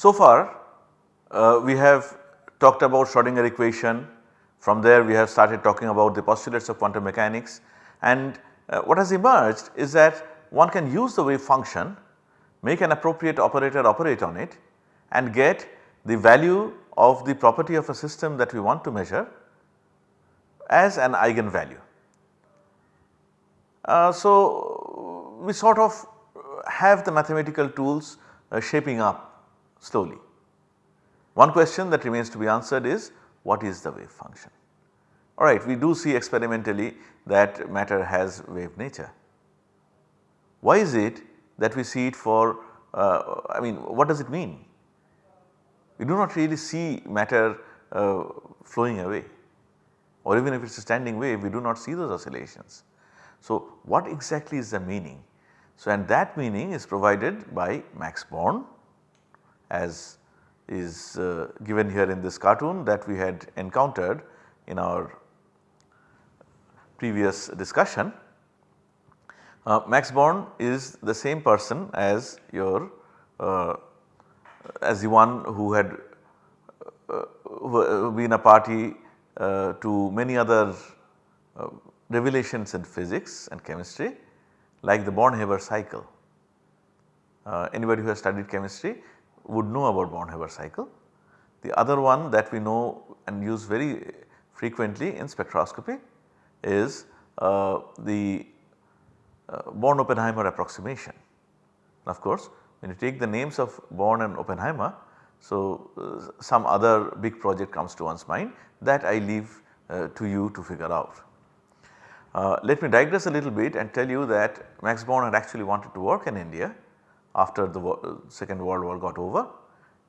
So far uh, we have talked about Schrodinger equation, from there we have started talking about the postulates of quantum mechanics and uh, what has emerged is that one can use the wave function, make an appropriate operator operate on it and get the value of the property of a system that we want to measure as an eigenvalue. Uh, so, we sort of have the mathematical tools uh, shaping up slowly. One question that remains to be answered is what is the wave function? Alright, we do see experimentally that matter has wave nature. Why is it that we see it for uh, I mean what does it mean? We do not really see matter uh, flowing away or even if it is a standing wave we do not see those oscillations. So, what exactly is the meaning? So, and that meaning is provided by Max Born as is uh, given here in this cartoon that we had encountered in our previous discussion. Uh, Max Born is the same person as your uh, as the one who had uh, uh been a party uh, to many other revelations in physics and chemistry like the Born-Haber cycle. anybody who has studied chemistry would know about Born-Haber cycle. The other one that we know and use very frequently in spectroscopy is uh, the uh, Born-Oppenheimer approximation. Of course, when you take the names of Born and Oppenheimer, so uh, some other big project comes to one's mind that I leave uh, to you to figure out. Uh, let me digress a little bit and tell you that Max Born had actually wanted to work in India after the second world war got over.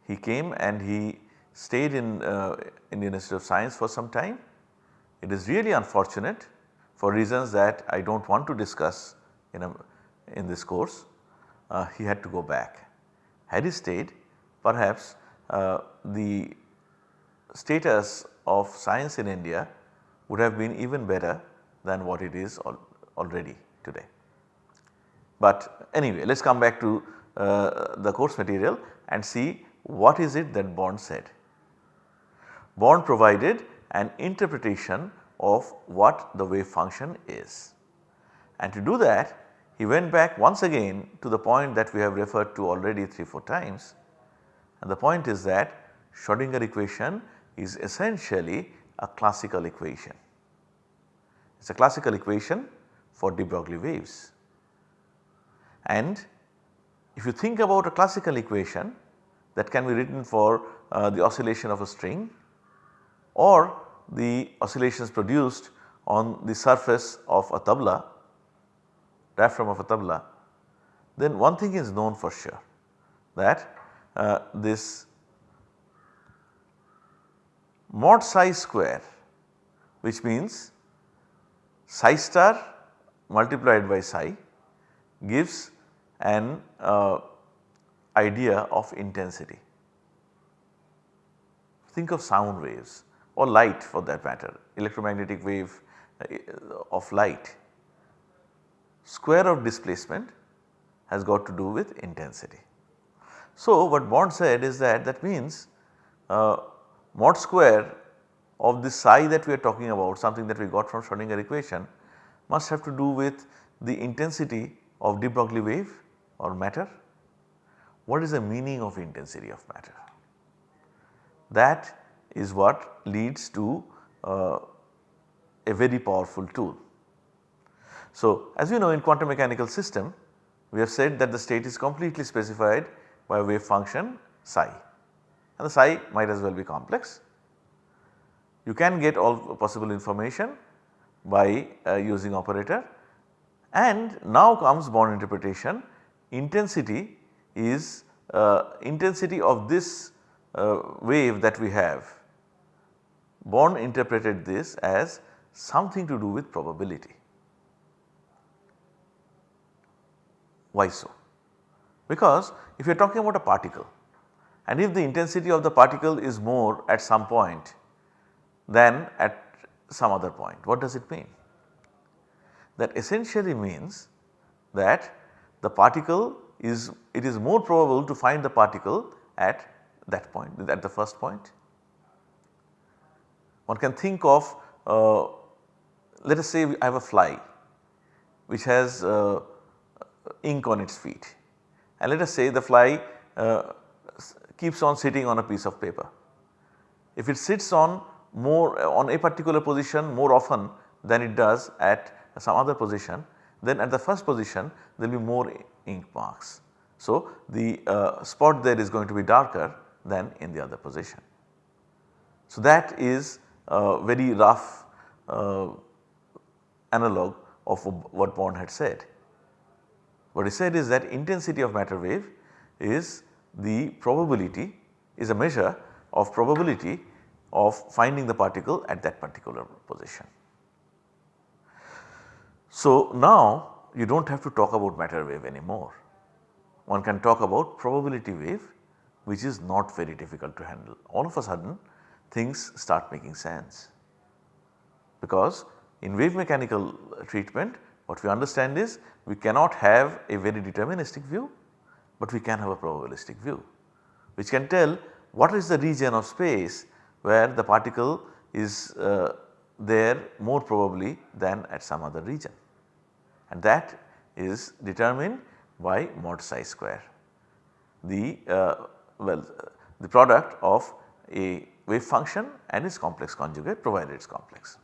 He came and he stayed in uh, Indian Institute of Science for some time. It is really unfortunate for reasons that I do not want to discuss in, a, in this course. Uh, he had to go back. Had he stayed perhaps uh, the status of science in India would have been even better than what it is al already today. But anyway let us come back to uh, the course material and see what is it that Born said. Born provided an interpretation of what the wave function is. And to do that he went back once again to the point that we have referred to already 3-4 times and the point is that Schrodinger equation is essentially a classical equation. It is a classical equation for de Broglie waves. And if you think about a classical equation that can be written for uh, the oscillation of a string or the oscillations produced on the surface of a tabla, diaphragm of a tabla, then one thing is known for sure that uh, this mod psi square which means psi star multiplied by psi gives an uh, idea of intensity. Think of sound waves or light for that matter electromagnetic wave uh, of light. Square of displacement has got to do with intensity. So, what Born said is that that means uh, mod square of the psi that we are talking about something that we got from Schrodinger equation must have to do with the intensity of de Broglie wave or matter. What is the meaning of intensity of matter? That is what leads to uh, a very powerful tool. So, as you know in quantum mechanical system we have said that the state is completely specified by a wave function psi and the psi might as well be complex. You can get all possible information by uh, using operator and now comes Born interpretation intensity is uh, intensity of this uh, wave that we have. Born interpreted this as something to do with probability. Why so? Because if you are talking about a particle and if the intensity of the particle is more at some point than at some other point, what does it mean? That essentially means that the particle is it is more probable to find the particle at that point at the first point. One can think of uh, let us say I have a fly which has uh, ink on its feet and let us say the fly uh, keeps on sitting on a piece of paper. If it sits on more on a particular position more often than it does at some other position then at the first position there will be more ink marks. So, the uh, spot there is going to be darker than in the other position. So, that is a very rough uh, analog of what Born had said. What he said is that intensity of matter wave is the probability is a measure of probability of finding the particle at that particular position. So, now you do not have to talk about matter wave anymore. One can talk about probability wave which is not very difficult to handle. All of a sudden things start making sense because in wave mechanical treatment what we understand is we cannot have a very deterministic view, but we can have a probabilistic view which can tell what is the region of space where the particle is uh, there more probably than at some other region and that is determined by mod psi square. The uh, well the product of a wave function and its complex conjugate provided it is complex.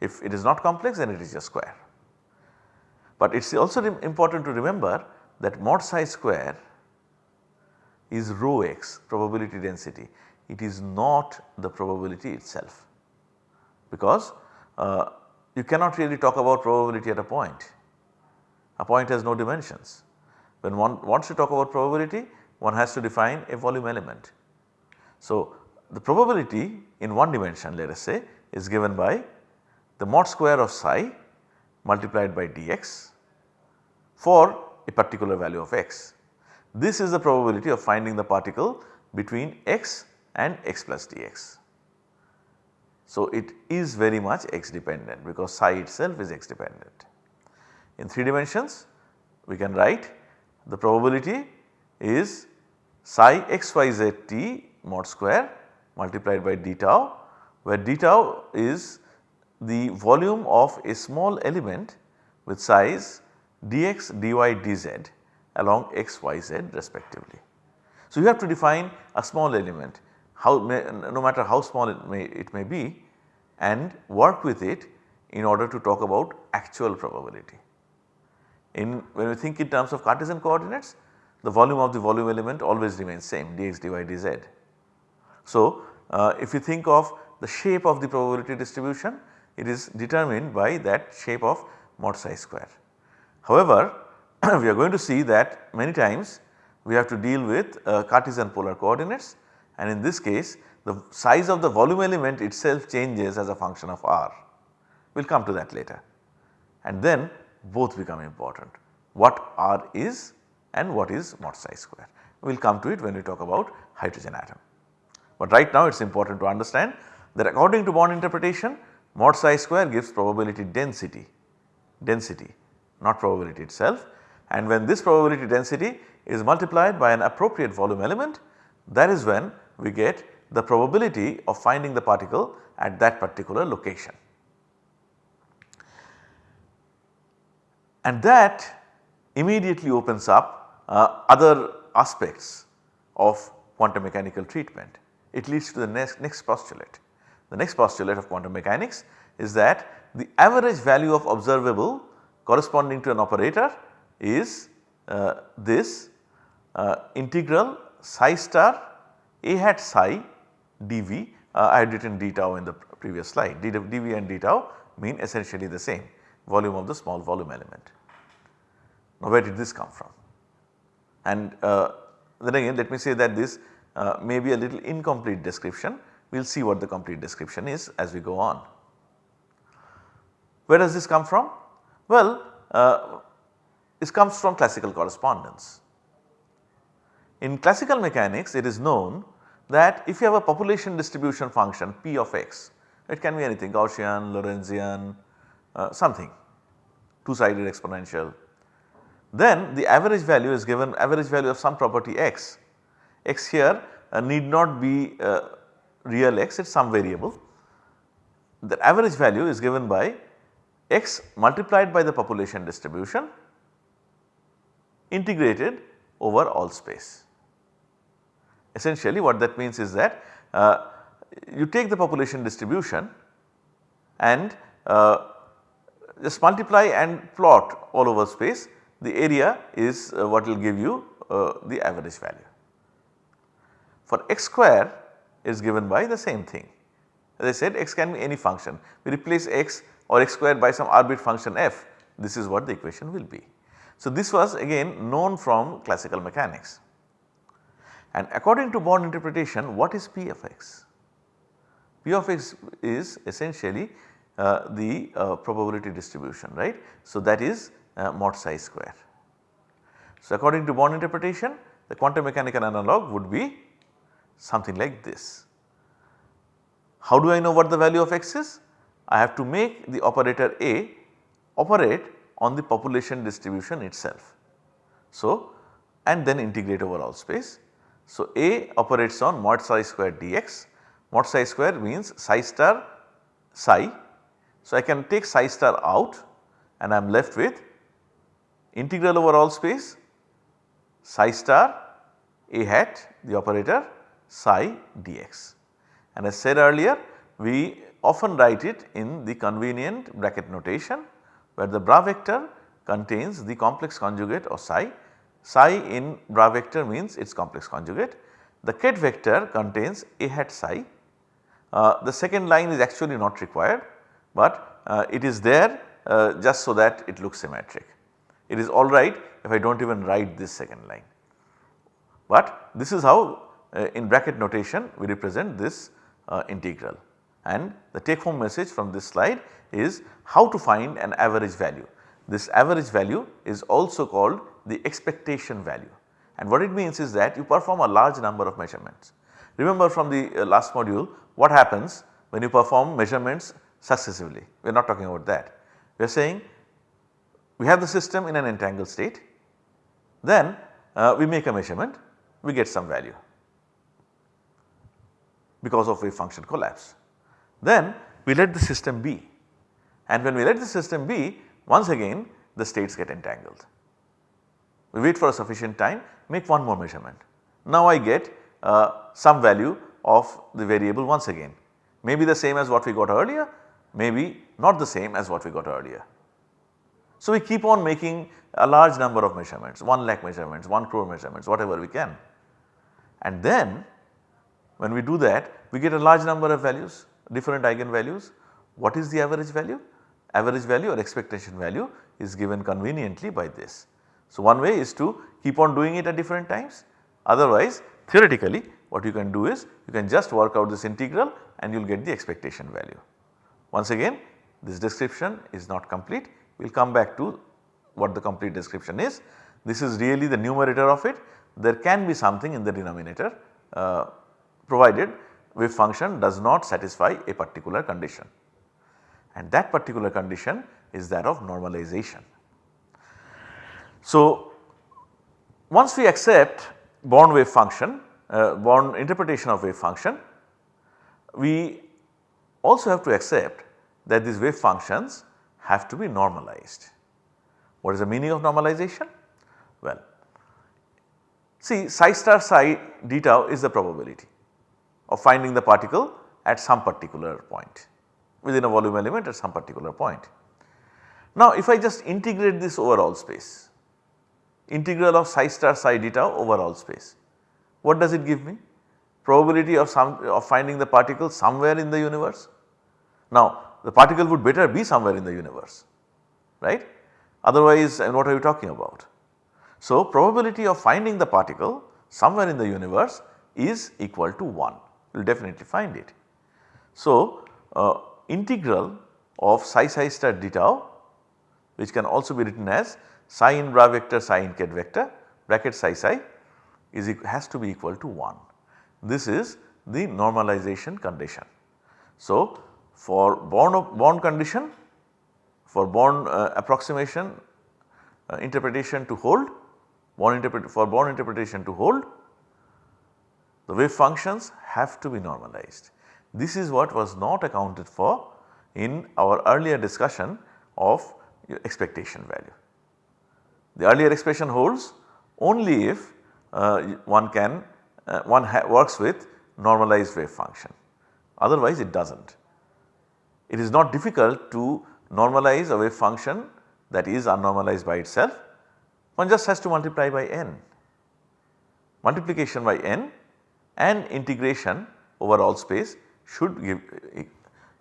If it is not complex then it is just square. But it is also important to remember that mod psi square is rho x probability density it is not the probability itself because uh, you cannot really talk about probability at a point. A point has no dimensions. When one wants to talk about probability one has to define a volume element. So, the probability in one dimension let us say is given by the mod square of psi multiplied by dx for a particular value of x. This is the probability of finding the particle between x and x plus dx. So, it is very much x dependent because psi itself is x dependent. In 3 dimensions we can write the probability is psi xyz t mod square multiplied by d tau where d tau is the volume of a small element with size dx, dy, dz along x, y, z respectively. So, you have to define a small element how may, no matter how small it may, it may be and work with it in order to talk about actual probability. In when we think in terms of Cartesian coordinates the volume of the volume element always remains same dx, dy, dz. So, uh, if you think of the shape of the probability distribution it is determined by that shape of mod psi square. However, we are going to see that many times we have to deal with uh, Cartesian polar coordinates and in this case the size of the volume element itself changes as a function of r. We will come to that later and then both become important what r is and what is mod psi square. We will come to it when we talk about hydrogen atom. But right now it is important to understand that according to Born interpretation mod psi square gives probability density, density not probability itself and when this probability density is multiplied by an appropriate volume element that is when we get the probability of finding the particle at that particular location. And that immediately opens up uh, other aspects of quantum mechanical treatment. It leads to the next, next postulate. The next postulate of quantum mechanics is that the average value of observable corresponding to an operator is uh, this uh, integral psi star a hat psi dv uh, I had written d tau in the previous slide dv and d tau mean essentially the same volume of the small volume element. Now where did this come from? And uh, then again let me say that this uh, may be a little incomplete description we will see what the complete description is as we go on. Where does this come from? Well uh, this comes from classical correspondence. In classical mechanics it is known that if you have a population distribution function p of x, it can be anything Gaussian, Lorentzian, uh, something 2 sided exponential. Then the average value is given average value of some property x, x here uh, need not be uh, real x it is some variable. The average value is given by x multiplied by the population distribution integrated over all space. Essentially what that means is that uh, you take the population distribution and uh, just multiply and plot all over space the area is uh, what will give you uh, the average value. For x square is given by the same thing. As I said x can be any function. We replace x or x square by some arbitrary function f this is what the equation will be. So, this was again known from classical mechanics and according to Born interpretation what is P of x? P of x is essentially uh, the uh, probability distribution right. So, that is uh, mod psi square. So, according to Born interpretation the quantum mechanical analog would be something like this. How do I know what the value of x is? I have to make the operator A operate on the population distribution itself. So, and then integrate over all space. So, A operates on mod psi square dx, mod psi square means psi star psi. So, I can take psi star out and I am left with integral over all space psi star A hat the operator psi dx. And as said earlier we often write it in the convenient bracket notation where the bra vector contains the complex conjugate of psi. Psi in bra vector means its complex conjugate. The ket vector contains a hat psi. Uh, the second line is actually not required but uh, it is there uh, just so that it looks symmetric. It is alright if I do not even write this second line. But this is how uh, in bracket notation we represent this uh, integral and the take home message from this slide is how to find an average value. This average value is also called the expectation value and what it means is that you perform a large number of measurements. Remember from the uh, last module what happens when you perform measurements successively we are not talking about that. We are saying we have the system in an entangled state then uh, we make a measurement we get some value because of wave function collapse. Then we let the system be and when we let the system be once again the states get entangled. We wait for a sufficient time make one more measurement. Now I get uh, some value of the variable once again maybe the same as what we got earlier maybe not the same as what we got earlier. So we keep on making a large number of measurements 1 lakh measurements 1 crore measurements whatever we can and then when we do that we get a large number of values different eigenvalues. What is the average value? Average value or expectation value is given conveniently by this. So, one way is to keep on doing it at different times otherwise theoretically what you can do is you can just work out this integral and you will get the expectation value. Once again this description is not complete we will come back to what the complete description is. This is really the numerator of it there can be something in the denominator uh, provided wave function does not satisfy a particular condition and that particular condition is that of normalization. So, once we accept Born wave function, uh, Born interpretation of wave function, we also have to accept that these wave functions have to be normalized. What is the meaning of normalization? Well, see psi star psi d tau is the probability of finding the particle at some particular point within a volume element at some particular point. Now if I just integrate this over all space, integral of psi star psi d tau over all space, what does it give me? Probability of some of finding the particle somewhere in the universe. Now the particle would better be somewhere in the universe right otherwise and what are you talking about. So probability of finding the particle somewhere in the universe is equal to 1 you will definitely find it. So, uh, integral of psi psi star d tau which can also be written as psi in bra vector psi in ket vector bracket psi psi is has to be equal to 1. This is the normalization condition. So, for Born, Born condition for Born uh, approximation uh, interpretation to hold Born interpret for Born interpretation to hold the wave functions have to be normalized. This is what was not accounted for in our earlier discussion of expectation value. The earlier expression holds only if uh, one can uh, one works with normalized wave function otherwise it does not. It is not difficult to normalize a wave function that is unnormalized by itself one just has to multiply by n. Multiplication by n and integration over all space should give,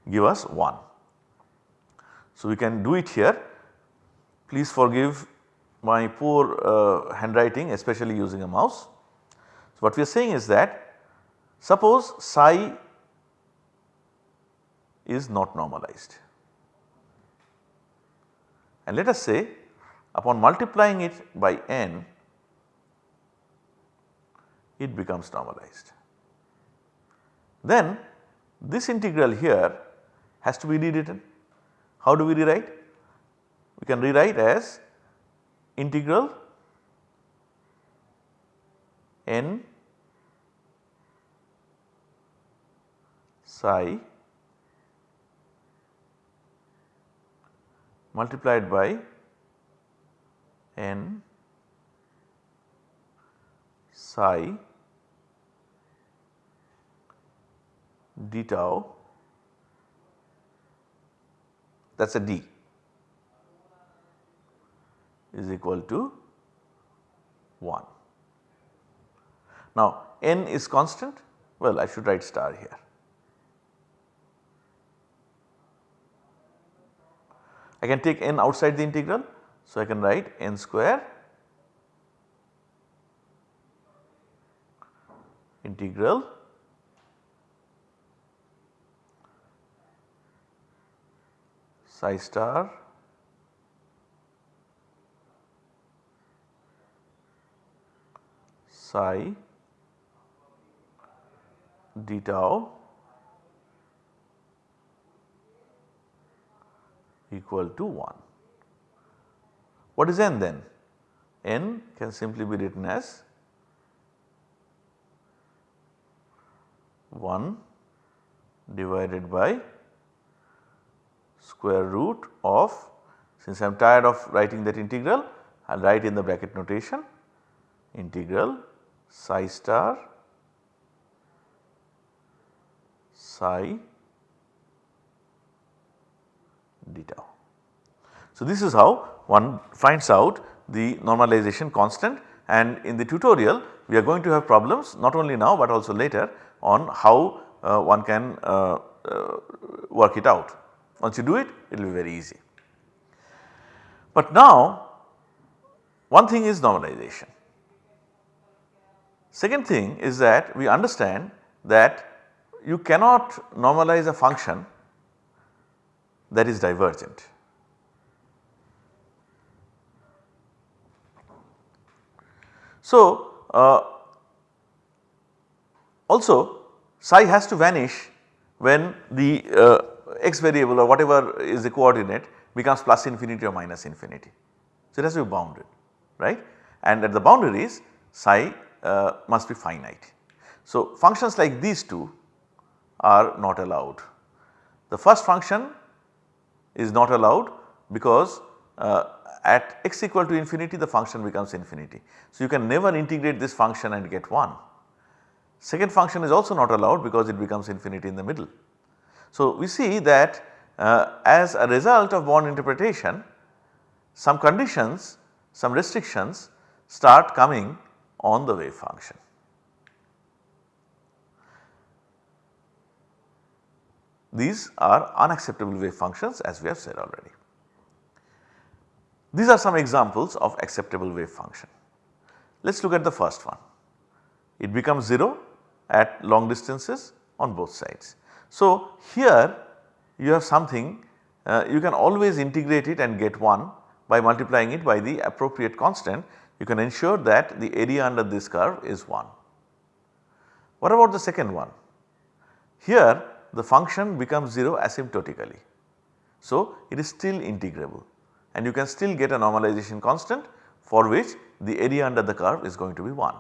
give us 1. So, we can do it here please forgive my poor uh, handwriting especially using a mouse. So, what we are saying is that suppose psi is not normalized and let us say upon multiplying it by n it becomes normalized. Then this integral here has to be rewritten. How do we rewrite? We can rewrite as integral n psi multiplied by n psi d tau that is a d is equal to 1. Now n is constant well I should write star here. I can take n outside the integral. So, I can write n square integral psi star psi d tau equal to 1. What is n then? n can simply be written as 1 divided by square root of since I am tired of writing that integral I will write in the bracket notation integral psi star psi d tau. So, this is how one finds out the normalization constant and in the tutorial we are going to have problems not only now but also later on how uh, one can uh, uh, work it out. Once you do it, it will be very easy. But now one thing is normalization. Second thing is that we understand that you cannot normalize a function that is divergent. So, uh, also psi has to vanish when the uh, x variable or whatever is the coordinate becomes plus infinity or minus infinity. So, it has to be bounded right and at the boundaries psi uh, must be finite. So, functions like these two are not allowed. The first function is not allowed because uh, at x equal to infinity the function becomes infinity. So, you can never integrate this function and get 1. Second function is also not allowed because it becomes infinity in the middle. So, we see that uh, as a result of Born interpretation some conditions, some restrictions start coming on the wave function. These are unacceptable wave functions as we have said already. These are some examples of acceptable wave function. Let us look at the first one. It becomes 0 at long distances on both sides. So, here you have something uh, you can always integrate it and get 1 by multiplying it by the appropriate constant you can ensure that the area under this curve is 1. What about the second one? Here the function becomes 0 asymptotically. So, it is still integrable and you can still get a normalization constant for which the area under the curve is going to be 1.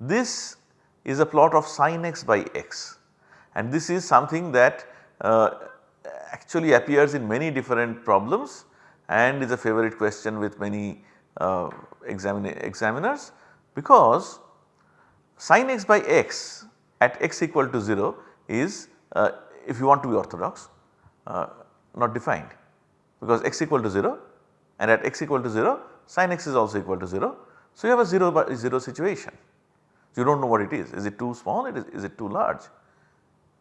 This is a plot of sin x by x and this is something that uh, actually appears in many different problems and is a favorite question with many uh, examiners because sin x by x at x equal to 0 is uh, if you want to be orthodox uh, not defined because x equal to 0 and at x equal to 0 sin x is also equal to 0. So, you have a 0 by 0 situation you do not know what it is is it too small it is, is it too large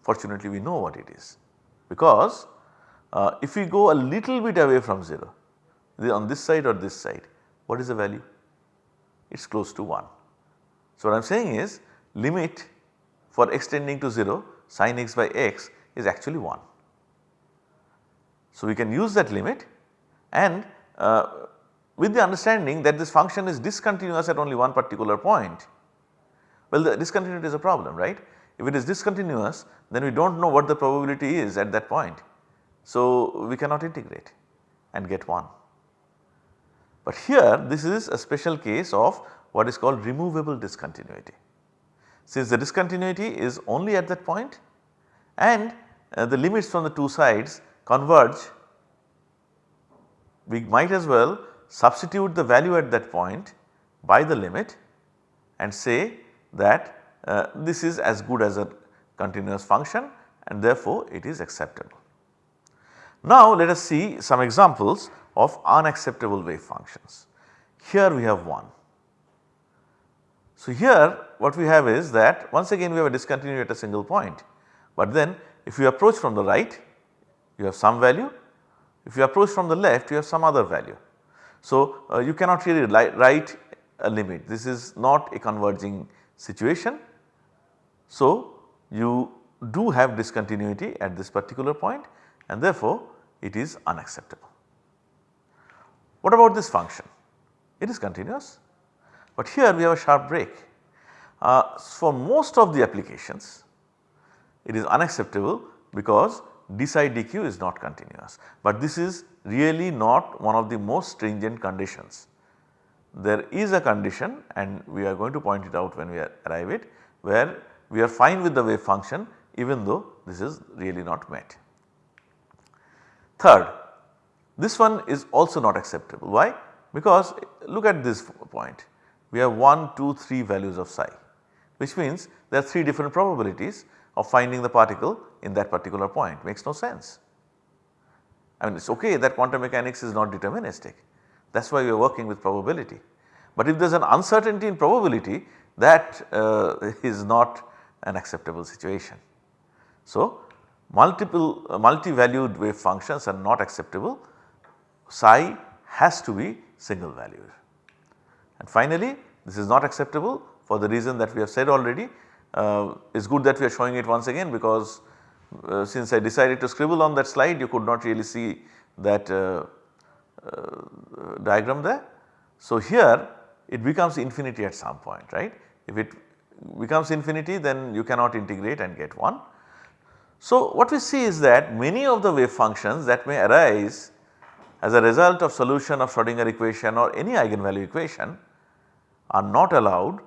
fortunately we know what it is because uh, if we go a little bit away from 0 on this side or this side what is the value it is close to 1. So, what I am saying is limit for extending to 0 sin x by x is actually 1. So, we can use that limit and uh, with the understanding that this function is discontinuous at only one particular point. Well the discontinuity is a problem right. If it is discontinuous then we do not know what the probability is at that point. So, we cannot integrate and get 1. But here this is a special case of what is called removable discontinuity. Since the discontinuity is only at that point and uh, the limits from the two sides converge, we might as well substitute the value at that point by the limit and say that uh, this is as good as a continuous function and therefore it is acceptable. Now let us see some examples of unacceptable wave functions. Here we have one. So here what we have is that once again we have a discontinuity at a single point, but then if you approach from the right you have some value, if you approach from the left you have some other value. So uh, you cannot really write a limit this is not a converging situation. So you do have discontinuity at this particular point and therefore it is unacceptable. What about this function? It is continuous, but here we have a sharp break. Uh, for most of the applications it is unacceptable because d psi dq is not continuous, but this is really not one of the most stringent conditions. There is a condition and we are going to point it out when we arrive it where we are fine with the wave function even though this is really not met. Third, this one is also not acceptable. Why? Because look at this point. We have 1, 2, 3 values of psi which means there are 3 different probabilities of finding the particle in that particular point makes no sense. I mean it is okay that quantum mechanics is not deterministic that is why we are working with probability. But if there is an uncertainty in probability that uh, is not an acceptable situation. So, multiple uh, multi-valued wave functions are not acceptable psi has to be single valued. And finally, this is not acceptable for the reason that we have said already. Uh, it is good that we are showing it once again because uh, since I decided to scribble on that slide you could not really see that uh, uh diagram there. So, here it becomes infinity at some point right. If it becomes infinity then you cannot integrate and get 1. So, what we see is that many of the wave functions that may arise as a result of solution of Schrodinger equation or any eigenvalue equation are not allowed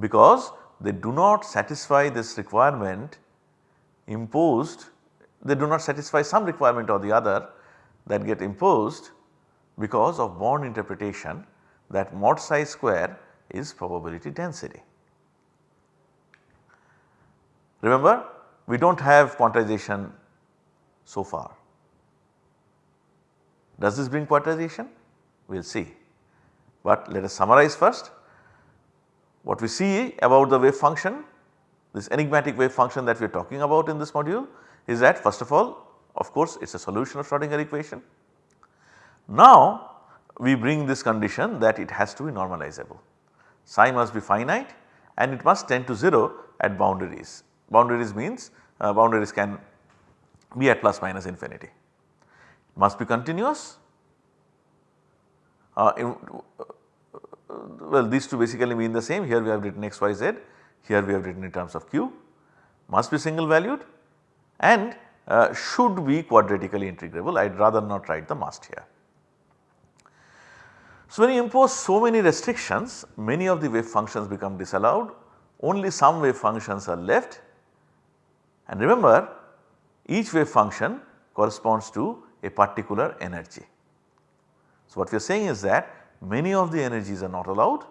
because they do not satisfy this requirement imposed they do not satisfy some requirement or the other that get imposed because of Born interpretation that mod psi square is probability density. Remember we do not have quantization so far. Does this bring quantization? We will see. But let us summarize first. What we see about the wave function, this enigmatic wave function that we are talking about in this module is that first of all of course it is a solution of Schrodinger equation. Now we bring this condition that it has to be normalizable. Psi must be finite and it must tend to 0 at boundaries. Boundaries means uh, boundaries can be at plus minus infinity must be continuous. Uh, well these two basically mean the same. Here we have written x y z. Here we have written in terms of q. Must be single valued. And uh, should be quadratically integrable. I would rather not write the must here. So when you impose so many restrictions many of the wave functions become disallowed. Only some wave functions are left. And remember each wave function corresponds to a particular energy. So, what we are saying is that many of the energies are not allowed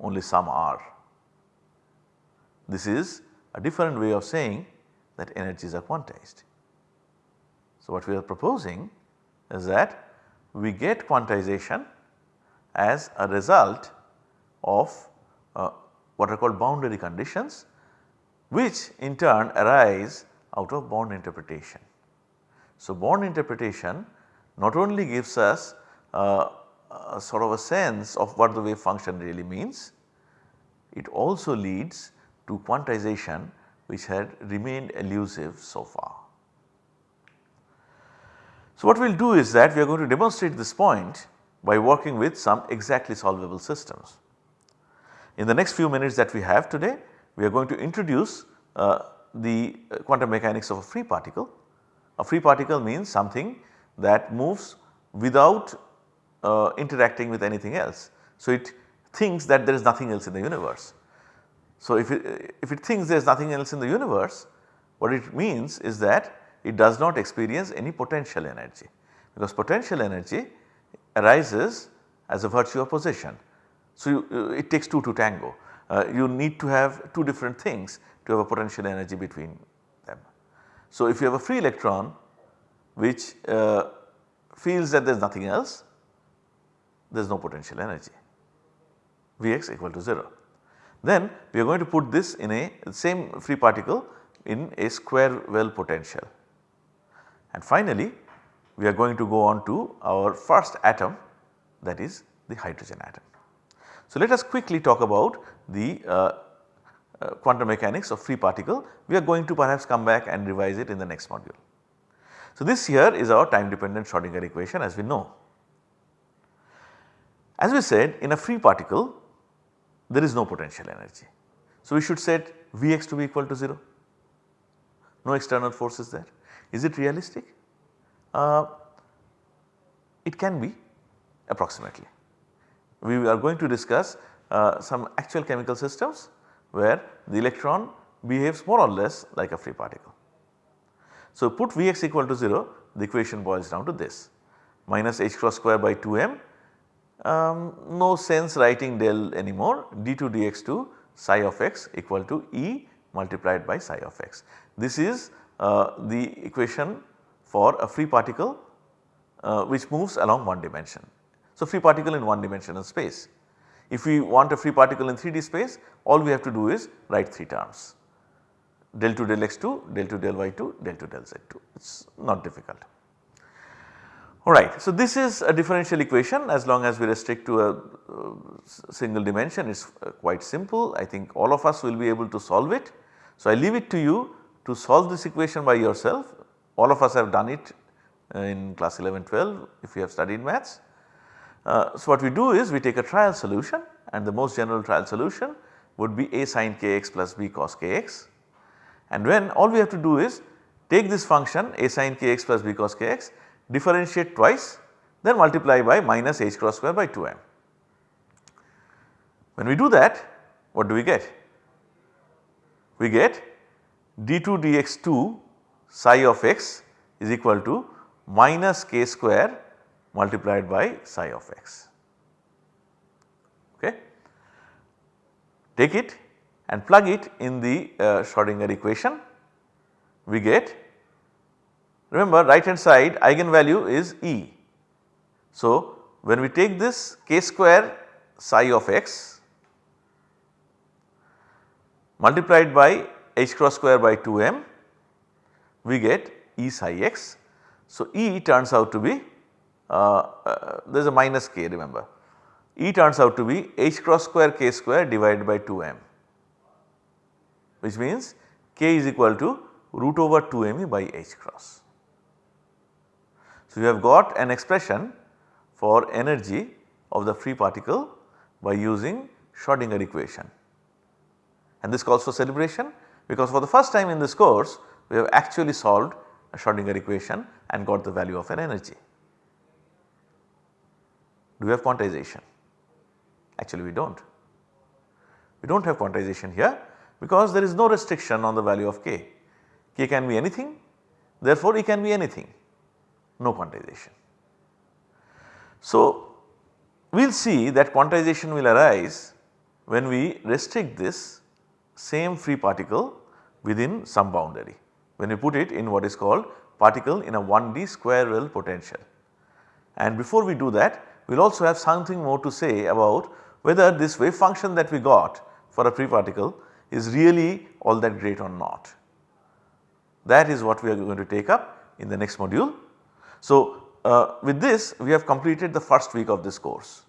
only some are. This is a different way of saying that energies are quantized. So, what we are proposing is that we get quantization as a result of uh, what are called boundary conditions which in turn arise out of Born interpretation. So, Born interpretation not only gives us uh, a sort of a sense of what the wave function really means, it also leads to quantization which had remained elusive so far. So, what we will do is that we are going to demonstrate this point by working with some exactly solvable systems. In the next few minutes that we have today, we are going to introduce uh, the quantum mechanics of a free particle. A free particle means something that moves without uh, interacting with anything else. So, it thinks that there is nothing else in the universe. So, if it, if it thinks there is nothing else in the universe, what it means is that it does not experience any potential energy because potential energy arises as a virtue of position. So, you, it takes 2 to tango. Uh, you need to have 2 different things to have a potential energy between them. So, if you have a free electron which uh, feels that there is nothing else, there is no potential energy Vx equal to 0. Then we are going to put this in a same free particle in a square well potential. And finally, we are going to go on to our first atom that is the hydrogen atom. So, let us quickly talk about the uh, uh, quantum mechanics of free particle. We are going to perhaps come back and revise it in the next module. So, this here is our time dependent Schrodinger equation as we know. As we said in a free particle there is no potential energy. So, we should set Vx to be equal to 0, no external force is there. Is it realistic? Uh, it can be approximately. We are going to discuss uh, some actual chemical systems where the electron behaves more or less like a free particle. So, put Vx equal to 0 the equation boils down to this minus h cross square by 2m um, no sense writing del anymore d2 dx2 psi of x equal to E multiplied by psi of x. This is uh, the equation for a free particle uh, which moves along one dimension. So, free particle in one dimensional space. If we want a free particle in 3D space all we have to do is write 3 terms del 2 del x2, del 2 del y2, del 2 del z2 it is not difficult. Alright, so this is a differential equation as long as we restrict to a uh, single dimension. It is uh, quite simple. I think all of us will be able to solve it. So I leave it to you to solve this equation by yourself. All of us have done it uh, in class 11 12 if you have studied maths. Uh, so what we do is we take a trial solution and the most general trial solution would be a sin kx plus b cos kx and when all we have to do is take this function a sin kx plus b cos kx differentiate twice then multiply by minus h cross square by 2m. When we do that what do we get? We get d2 dx2 psi of x is equal to minus k square multiplied by psi of x. Okay. Take it and plug it in the uh, Schrodinger equation we get Remember right hand side eigenvalue is E. So, when we take this k square psi of x multiplied by h cross square by 2m we get E psi x. So, E turns out to be uh, uh, there is a minus k remember E turns out to be h cross square k square divided by 2m which means k is equal to root over 2m by h cross. So, you have got an expression for energy of the free particle by using Schrodinger equation. And this calls for celebration because for the first time in this course we have actually solved a Schrodinger equation and got the value of an energy. Do we have quantization? Actually we do not. We do not have quantization here because there is no restriction on the value of k. k can be anything therefore, E can be anything no quantization. So, we will see that quantization will arise when we restrict this same free particle within some boundary when we put it in what is called particle in a 1D square well potential. And before we do that we will also have something more to say about whether this wave function that we got for a free particle is really all that great or not. That is what we are going to take up in the next module. So, uh, with this we have completed the first week of this course.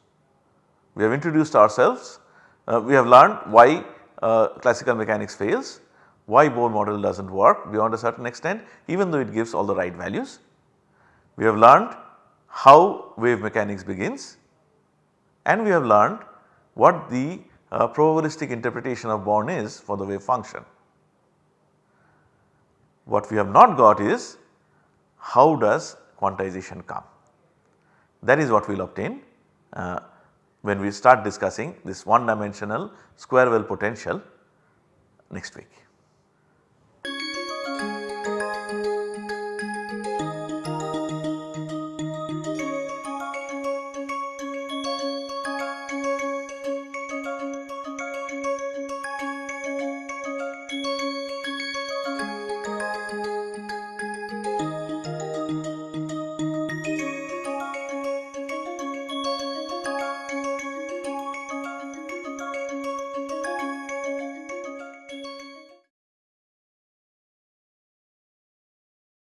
We have introduced ourselves, uh, we have learned why uh, classical mechanics fails, why Bohr model does not work beyond a certain extent even though it gives all the right values. We have learned how wave mechanics begins and we have learned what the uh, probabilistic interpretation of Born is for the wave function. What we have not got is how does quantization come. That is what we will obtain uh, when we start discussing this one dimensional square well potential next week.